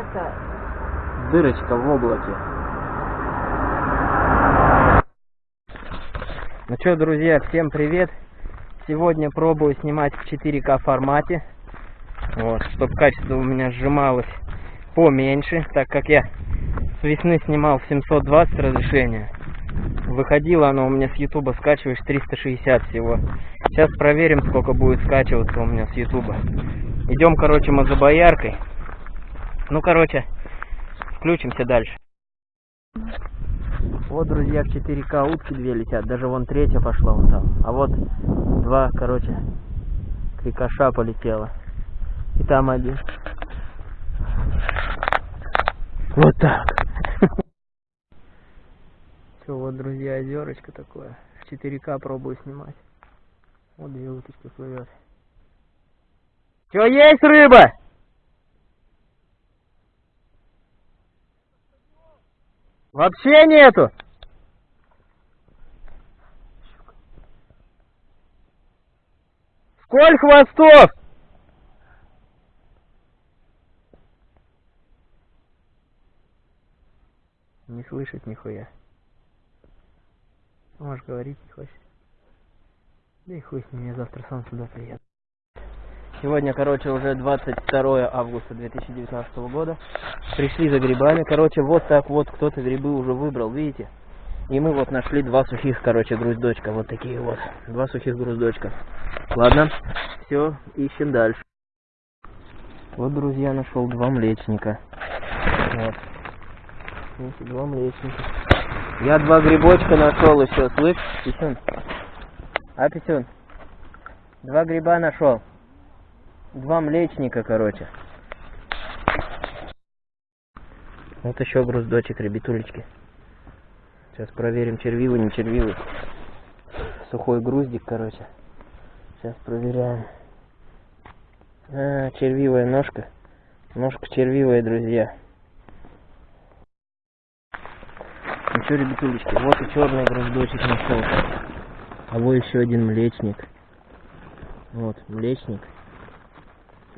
это дырочка в облаке. Ну что, друзья, всем привет. Сегодня пробую снимать в 4К формате. Вот, чтобы качество у меня сжималось поменьше, так как я с весны снимал в 720 разрешения. Выходило оно у меня с ютуба, скачиваешь 360 всего. Сейчас проверим, сколько будет скачиваться у меня с ютуба. Идем, короче, мазобояркой. Ну, короче, включимся дальше. Вот, друзья, в 4К утки две летят. Даже вон третья пошла вон там. А вот два, короче, крикоша полетела. И там один. Вот так. Все, вот, друзья, озерочко такое. В 4К пробую снимать. Вот две уточки плывет. Че, есть рыба? Вообще нету. Сколько хвостов? Не слышит нихуя. Можешь говорить не хочет. Да и хуй с ним, я завтра сам сюда приеду. Сегодня, короче, уже 22 августа 2019 года. Пришли за грибами. Короче, вот так вот кто-то грибы уже выбрал, видите? И мы вот нашли два сухих, короче, груздочка. Вот такие вот. Два сухих груздочка. Ладно, все, ищем дальше. Вот, друзья, нашел два млечника. Вот. Два млечника. Я два грибочка нашел еще, слышь, Писюн? А, Писюн? Два гриба нашел. Два млечника, короче. Вот еще груздочек, ребятулечки. Сейчас проверим, червивый, не червивый. Сухой груздик, короче. Сейчас проверяем. А, червивая ножка. Ножка червивая, друзья. Ну что, ребятулечки, вот и черный груздочек нашел. А вот еще один млечник. Вот, млечник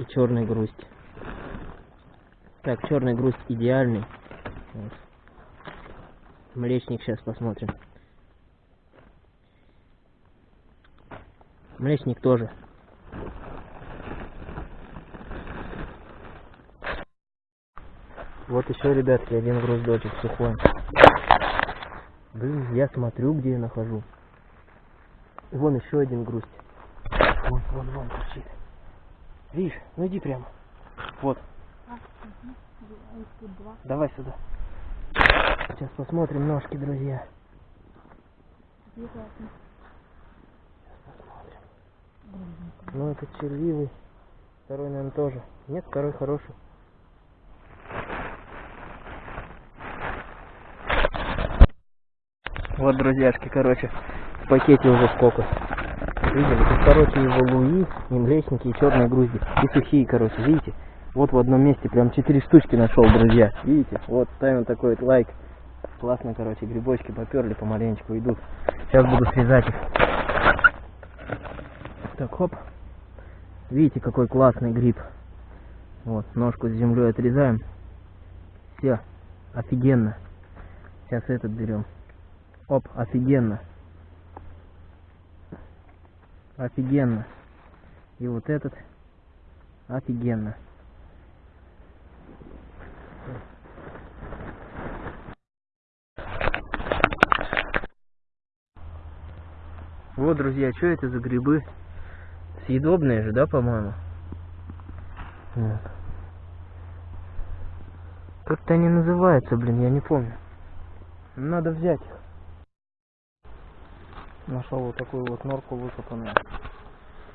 и черный грусть. Так, черный грусть идеальный. Вот. Млечник сейчас посмотрим. Млечник тоже. Вот еще, ребятки, один груздочек сухой. Блин, я смотрю, где я нахожу. Вон еще один грусть. Вон, вон, вон торчит. Видишь? Ну иди прямо. Вот. Давай сюда. Сейчас посмотрим ножки, друзья. Ну, это червивый. Второй, наверное, тоже. Нет, второй хороший. Вот, друзьяшки, короче, в пакете уже сколько. Видели? Тут, короче, его луи, и млечники, и черные грузди. И сухие, короче, видите? Вот в одном месте прям четыре штучки нашел, друзья. Видите? Вот, ставим такой вот лайк. Классно, короче, грибочки поперли, помаленечку идут. Сейчас буду срезать их. Так, хоп. Видите, какой классный гриб. Вот, ножку с землей отрезаем. Все, офигенно. Сейчас этот берем. Оп, офигенно. Офигенно. И вот этот офигенно. Вот, друзья, что это за грибы? Съедобные же, да, по-моему? Вот. Как-то они называются, блин, я не помню. Надо взять их. Нашел вот такую вот норку выкопанную.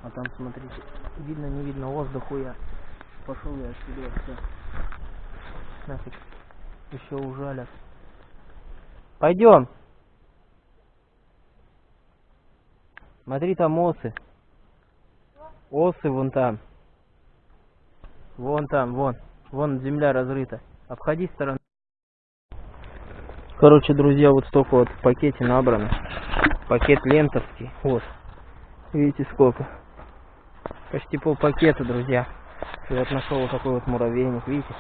А там, смотрите, видно, не видно, воздух я. Пошел я отсюда, все. Нафиг. Еще ужалят. Пойдем. Смотри, там осы. Осы вон там. Вон там, вон. Вон земля разрыта. Обходи сторону. Короче, друзья, вот столько вот в пакете набрано. Пакет лентовский. Вот. Видите, сколько. Почти пол пакета, друзья. И вот нашел вот такой вот муравейник, видите?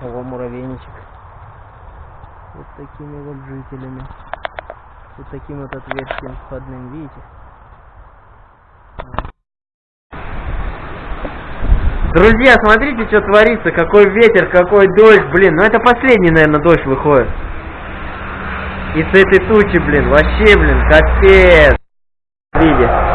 О, муравейничек. Вот такими вот жителями. Вот таким вот отверстием входным, видите? Друзья, смотрите, что творится, какой ветер, какой дождь, блин. Ну это последний, наверное, дождь выходит. И с этой тучи, блин, вообще, блин, капец. Видите?